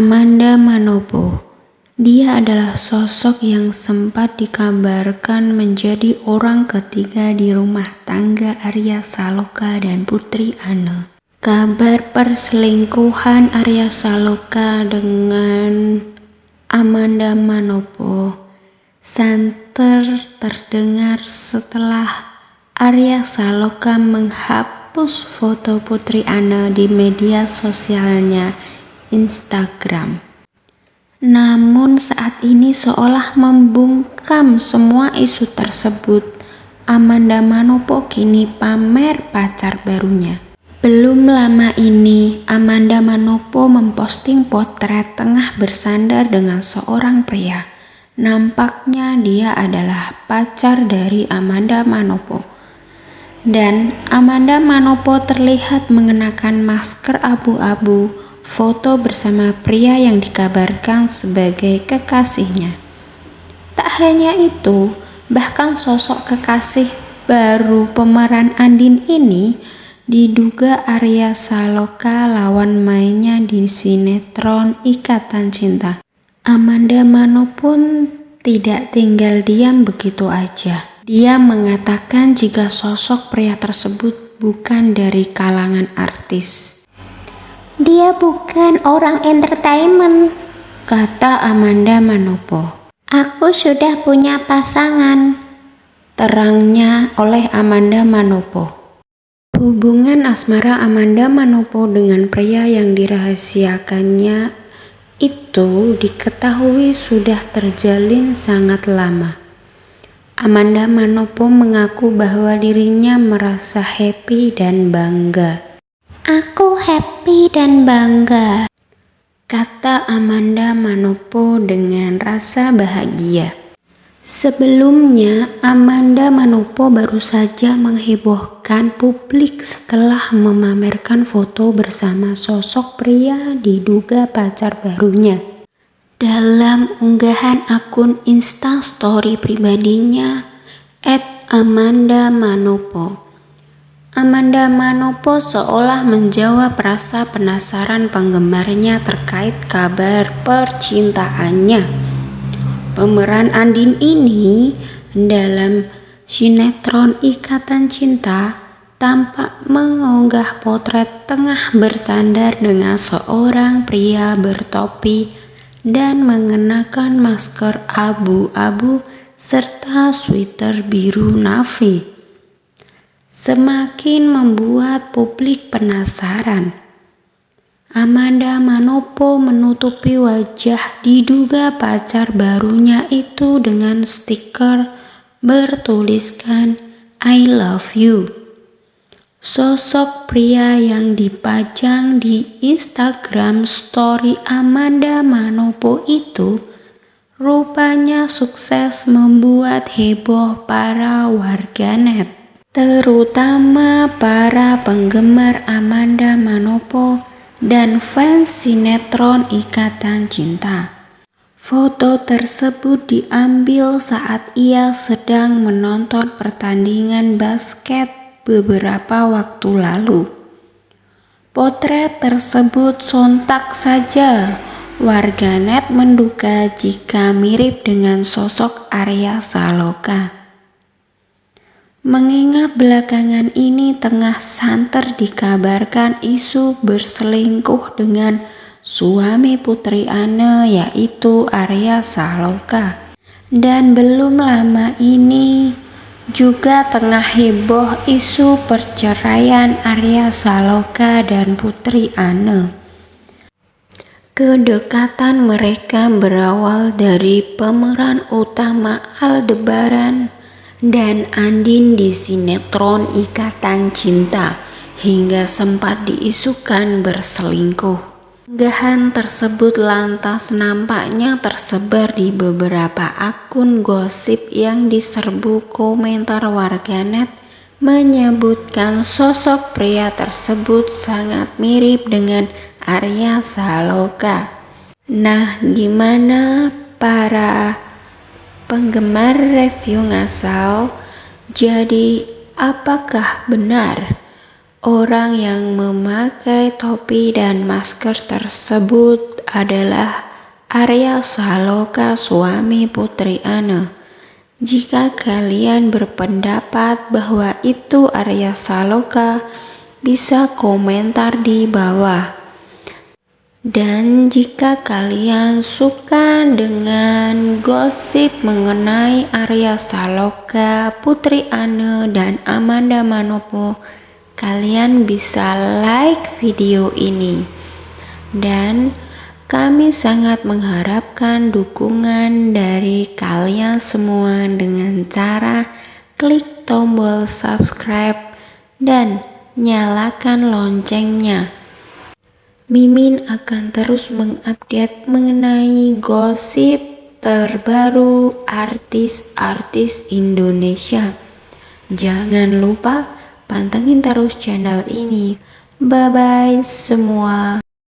Amanda Manopo. Dia adalah sosok yang sempat dikabarkan menjadi orang ketiga di rumah tangga Arya Saloka dan Putri Anne. Kabar perselingkuhan Arya Saloka dengan Amanda Manopo santer terdengar setelah Arya Saloka menghapus foto Putri Anne di media sosialnya Instagram. Namun saat ini seolah membungkam semua isu tersebut. Amanda Manopo kini pamer pacar barunya. Belum lama ini, Amanda Manopo memposting potret tengah bersandar dengan seorang pria. Nampaknya dia adalah pacar dari Amanda Manopo. Dan Amanda Manopo terlihat mengenakan masker abu-abu foto bersama pria yang dikabarkan sebagai kekasihnya. Tak hanya itu, bahkan sosok kekasih baru pemeran Andin ini diduga Arya Saloka lawan mainnya di sinetron Ikatan Cinta. Amanda Mano pun tidak tinggal diam begitu aja. Dia mengatakan jika sosok pria tersebut bukan dari kalangan artis. Dia bukan orang entertainment, kata Amanda Manopo. Aku sudah punya pasangan, terangnya oleh Amanda Manopo. Hubungan asmara Amanda Manopo dengan pria yang dirahasiakannya itu diketahui sudah terjalin sangat lama. Amanda Manopo mengaku bahwa dirinya merasa happy dan bangga Aku happy dan bangga, kata Amanda Manopo dengan rasa bahagia. Sebelumnya, Amanda Manopo baru saja menghebohkan publik setelah memamerkan foto bersama sosok pria diduga pacar barunya. Dalam unggahan akun Instastory pribadinya, Amanda Manopo, Amanda Manopo seolah menjawab rasa penasaran penggemarnya terkait kabar percintaannya. Pemeran Andin ini dalam sinetron Ikatan Cinta tampak mengunggah potret tengah bersandar dengan seorang pria bertopi dan mengenakan masker abu-abu serta sweater biru navy semakin membuat publik penasaran. Amanda Manopo menutupi wajah diduga pacar barunya itu dengan stiker bertuliskan I love you. Sosok pria yang dipajang di Instagram story Amanda Manopo itu rupanya sukses membuat heboh para warganet terutama para penggemar Amanda Manopo dan fans sinetron Ikatan Cinta. Foto tersebut diambil saat ia sedang menonton pertandingan basket beberapa waktu lalu. Potret tersebut sontak saja warganet menduga jika mirip dengan sosok Arya Saloka. Mengingat belakangan ini tengah santer dikabarkan isu berselingkuh dengan suami Putri Anne yaitu Arya Saloka. Dan belum lama ini juga tengah heboh isu perceraian Arya Saloka dan Putri Anne. Kedekatan mereka berawal dari pemeran utama Aldebaran dan Andin di sinetron Ikatan Cinta hingga sempat diisukan berselingkuh. Gahan tersebut lantas nampaknya tersebar di beberapa akun gosip yang diserbu komentar warganet menyebutkan sosok pria tersebut sangat mirip dengan Arya Saloka. Nah, gimana para penggemar review ngasal. Jadi, apakah benar Orang yang memakai topi dan masker tersebut adalah Arya Saloka suami Putri Ana. Jika kalian berpendapat bahwa itu Arya Saloka, bisa komentar di bawah. Dan jika kalian suka dengan gosip mengenai Arya Saloka, Putri Ana, dan Amanda Manopo, kalian bisa like video ini dan kami sangat mengharapkan dukungan dari kalian semua dengan cara klik tombol subscribe dan nyalakan loncengnya. Mimin akan terus mengupdate mengenai gosip terbaru artis-artis Indonesia. Jangan lupa Pantengin terus channel ini. Bye-bye semua.